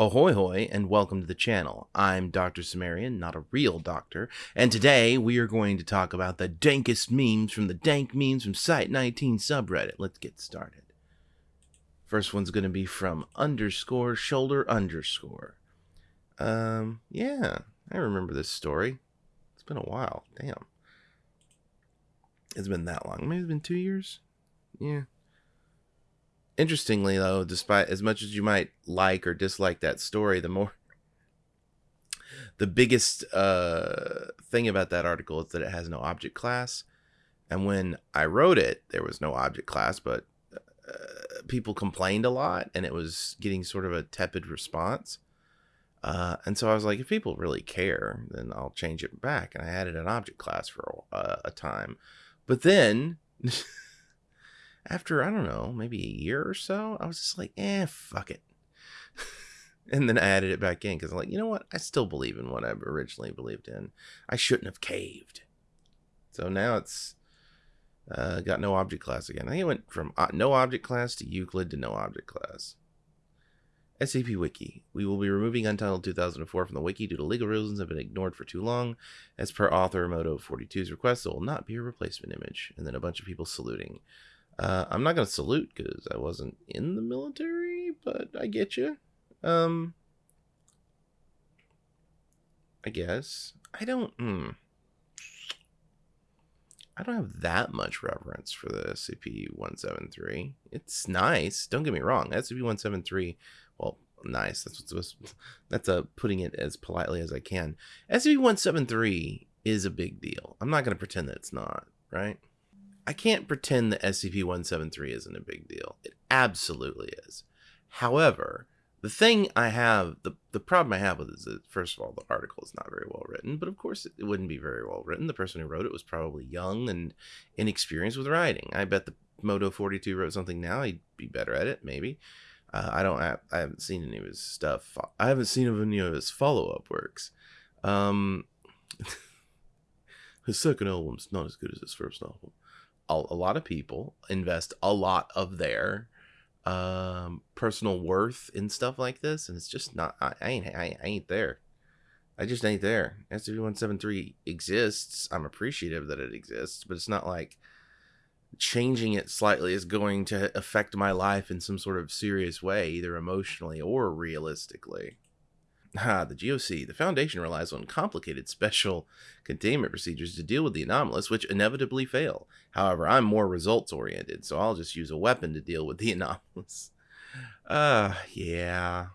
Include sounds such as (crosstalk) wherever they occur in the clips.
Ahoy hoy and welcome to the channel. I'm Dr. Sumerian, not a real doctor, and today we are going to talk about the dankest memes from the dank memes from Site 19 subreddit. Let's get started. First one's going to be from underscore shoulder underscore. Um, yeah, I remember this story. It's been a while. Damn. It's been that long. Maybe it's been two years? Yeah interestingly though despite as much as you might like or dislike that story the more the biggest uh, thing about that article is that it has no object class. And when i wrote it there was no object class but uh, people complained a lot and it was getting sort of a tepid response. Uh, and so i was like if people really care then i'll change it back. And i added an object class for a, a time. But then (laughs) after I don't know, maybe a year or so, I was just like, eh, fuck it. (laughs) and then I added it back in because I'm like, you know what? I still believe in what I originally believed in. I shouldn't have caved. So now it's uh, got no object class again. I think it went from uh, no object class to Euclid to no object class. SCP Wiki. We will be removing Untitled 2004 from the wiki due to legal reasons have been ignored for too long. As per author Moto 42's request, there will not be a replacement image. And then a bunch of people saluting. Uh, I'm not gonna salute because I wasn't in the military, but I get you. Um, I guess I don't. Hmm. I don't have that much reverence for the SCP-173. It's nice. Don't get me wrong. SCP-173, well, nice. That's what's supposed. (laughs) That's a putting it as politely as I can. SCP-173 is a big deal. I'm not going to pretend that it's not. Right. I can't pretend that SCP 173 isn't a big deal. It absolutely is. However, the thing I have, the, the problem I have with it is that, first of all, the article is not very well written, but of course it wouldn't be very well written. The person who wrote it was probably young and inexperienced with writing. I bet the Moto 42 wrote something now, he'd be better at it, maybe. Uh, I don't have, I haven't seen any of his stuff. I haven't seen any of his follow up works. Um, (laughs) his second album's not as good as his first album a, a lot of people invest a lot of their um, personal worth in stuff like this, and it's just not. I, I ain't. I, I ain't there. I just ain't there. SCP-173 exists. I'm appreciative that it exists, but it's not like changing it slightly is going to affect my life in some sort of serious way, either emotionally or realistically. Ah, the GOC. The Foundation relies on complicated (laughs) special containment procedures to deal with the anomalous, which inevitably fail. However, I'm more results oriented, so I'll just use a weapon to deal with the (laughs) anomalous. Uh, yeah.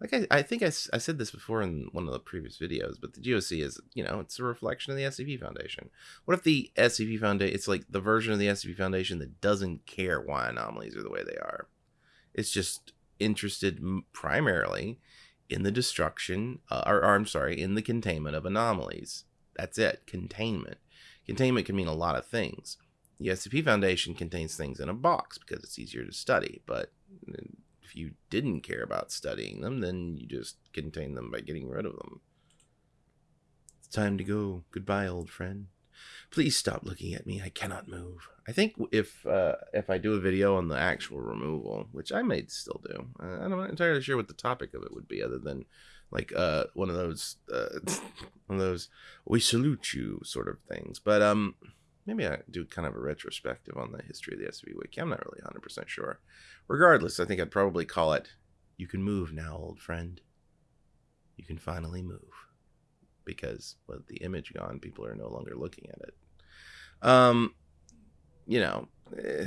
Like I, I think I, I said this before in one of the previous videos, but the GOC is, you know, it's a reflection of the SCP Foundation. What if the SCP Foundation, it's like the version of the SCP Foundation that doesn't care why anomalies are the way they are? It's just interested primarily in the destruction, uh, or, or I'm sorry, in the containment of anomalies. That's it, containment. Containment can mean a lot of things. The SCP Foundation contains things in a box because it's easier to study, but if you didn't care about studying them, then you just contain them by getting rid of them. It's time to go. Goodbye, old friend. Please stop looking at me. I cannot move. I think if uh, if I do a video on the actual removal, which I may still do, uh, I'm not entirely sure what the topic of it would be, other than like uh, one of those uh, (laughs) one of those "we salute you" sort of things. But um, maybe I do kind of a retrospective on the history of the SCP Wiki. I'm not really 100 percent sure. Regardless, I think I'd probably call it "You can move now, old friend. You can finally move." Because with the image gone, people are no longer looking at it. Um, you know, eh,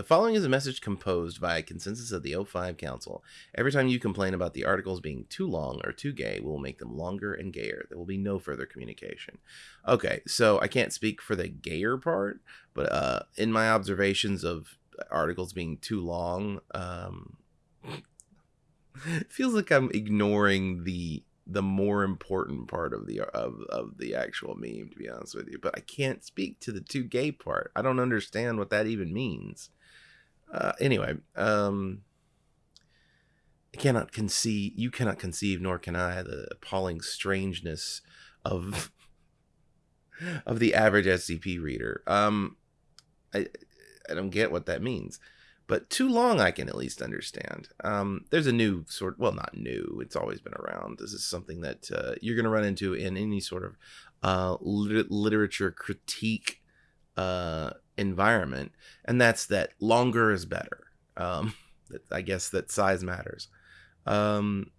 the following is a message composed by a consensus of the O5 Council. Every time you complain about the articles being too long or too gay, we'll make them longer and gayer. There will be no further communication. Okay, so I can't speak for the gayer part, but uh, in my observations of articles being too long, um, (laughs) it feels like I'm ignoring the the more important part of the of, of the actual meme to be honest with you but i can't speak to the too gay part. I don't understand what that even means. Uh, anyway um i cannot conceive you cannot conceive nor can i the appalling strangeness of of the average scp reader. Um i i don't get what that means but too long I can at least understand. Um, there's a new sort, well, not new. It's always been around. This is something that uh, you're going to run into in any sort of uh, lit- literature critique uh, environment, and that's that longer is better. Um, (laughs) I guess that size matters. Um,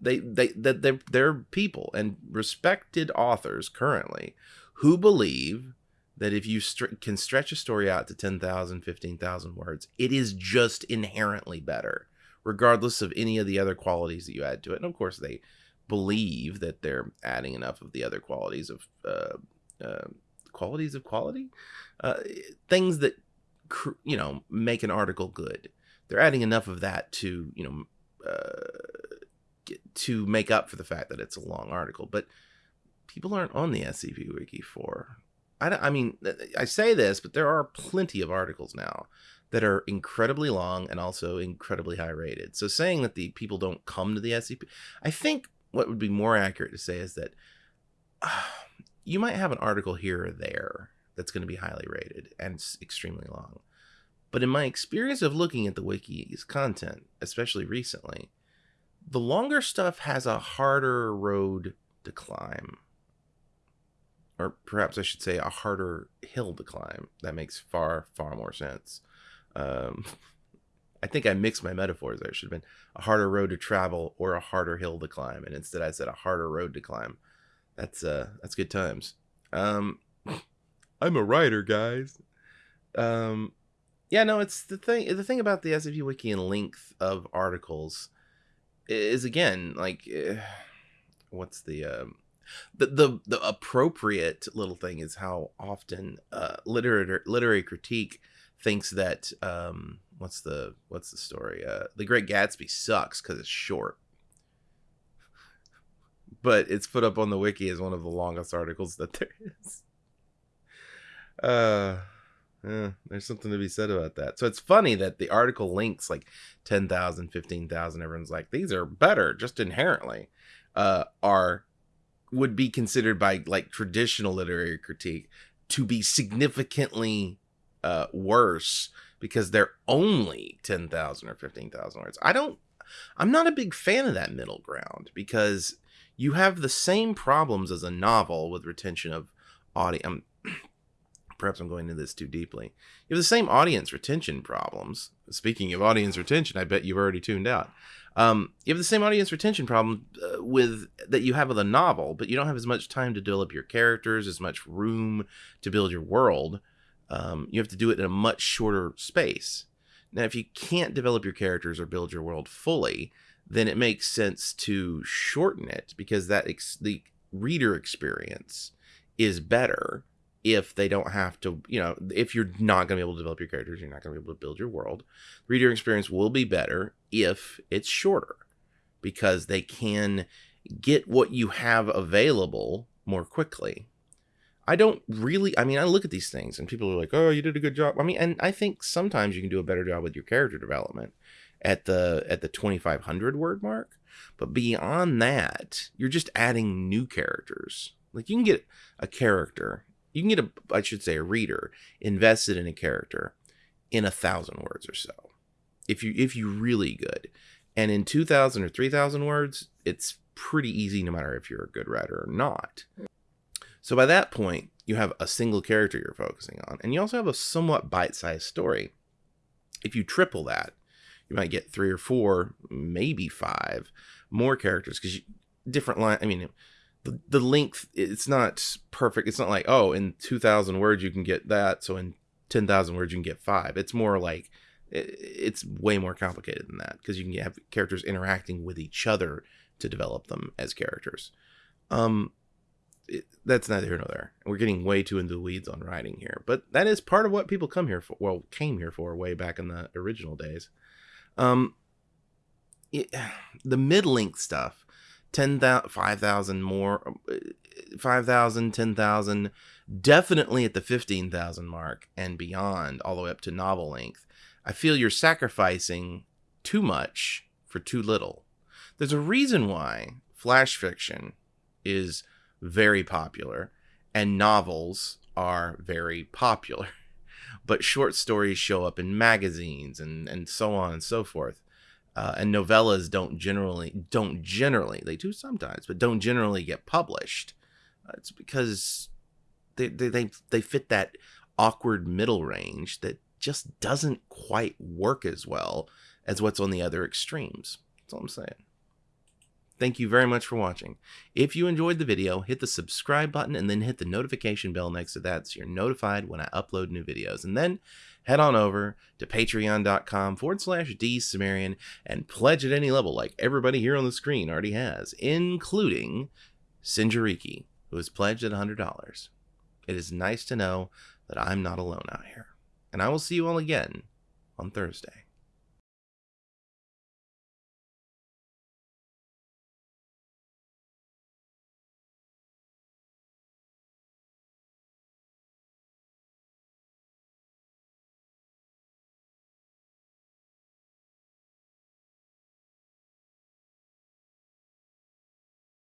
they they that they're, they're people and respected authors currently who believe that if you can stretch a story out to 10,000, 15,000 words, it is just inherently better, regardless of any of the other qualities that you add to it. And of course, they believe that they're adding enough of the other qualities of uh, uh, qualities of quality, uh, things that you know make an article good. They're adding enough of that to you know uh, to make up for the fact that it's a long article, but people aren't on the SCP Wiki for I, I mean, I say this, but there are plenty of articles now that are incredibly long and also incredibly high rated. So saying that the people don't come to the SCP, I think what would be more accurate to say is that uh, (sighs) you might have an article here or there that's going to be highly rated and it's extremely long. But in my experience of looking at the wiki's content, especially recently, the longer stuff has a harder road to climb or perhaps I should say a harder hill to climb. That makes far, far more sense. Um, (laughs) I think I mixed my metaphors there. It should have been a harder road to travel or a harder hill to climb. And instead I said a harder road to climb. That's uh that's good times. Um (laughs) I'm a writer, guys. Um yeah, no, it's the thing the thing about the SCP wiki and length of articles is again like uh, what's the um the the the appropriate little thing is how often uh, literary literary critique thinks that um, what's the what's the story? Uh, the Great Gatsby sucks because it's short, (laughs) but it's put up on the wiki as one of the longest articles that (laughs) there is. Uh, yeah, there's something to be said about that. So it's funny that the article links like 10,000, 15,000. Everyone's like, these are better just inherently, uh, are would be considered by like traditional literary critique to be significantly uh, worse because they're only 10,000 or 15,000 words. I don't I'm not a big fan of that middle ground because you have the same problems as a novel with retention of audience. Um, perhaps I'm going into this too deeply. You have the same audience retention problems. Speaking of audience retention, I bet you've already tuned out. Um, you have the same audience retention problem uh, with that you have with a novel, but you don't have as much time to develop your characters, as much room to build your world. Um, you have to do it in a much shorter space. Now, if you can't develop your characters or build your world fully, then it makes sense to shorten it because that ex- the reader experience is better if they don't have to, you know, if you're not going to be able to develop your characters, you're not going to be able to build your world. Reader experience will be better if it's shorter because they can get what you have available more quickly. I don't really, I mean, I look at these things and people are like, oh, you did a good job. I mean, and I think sometimes you can do a better job with your character development at the at the 2500 word mark but beyond that you're just adding new characters like you can get a character you can get a i should say a reader invested in a character in a thousand words or so if you if you really good. And in 2000 or 3000 words it's pretty easy no matter if you're a good writer or not. So by that point you have a single character you're focusing on and you also have a somewhat bite-sized story. If you triple that you might get three or four maybe five more characters because different line i mean the, the length it's not perfect. It's not like oh in 2000 words you can get that. So in 10,000 words you can get five. It's more like it, it's way more complicated than that because you can have characters interacting with each other to develop them as characters. Um it, that's neither here nor there. We're getting way too into the weeds on writing here but that is part of what people come here for well came here for way back in the original days. Um it, (sighs) the mid-length stuff 10,000, 5,000 more, uh, 5,000, 10,000, definitely at the 15,000 mark and beyond, all the way up to novel length. I feel you're sacrificing too much for too little. There's a reason why flash fiction is very popular and novels are very popular. (laughs) but short stories show up in magazines and and so on and so forth. Uh, and novellas don't generally don't generally they do sometimes, but don't generally get published. Uh, it's because they, they they they fit that awkward middle range that just doesn't quite work as well as what's on the other extremes. That's all I'm saying. Thank you very much for watching. If you enjoyed the video, hit the subscribe button and then hit the notification bell next to that so you're notified when I upload new videos. And then head on over to patreon.com forward slash dsumerian and pledge at any level like everybody here on the screen already has, including Sinjariki, who has pledged at $100. It is nice to know that I'm not alone out here. And I will see you all again on Thursday.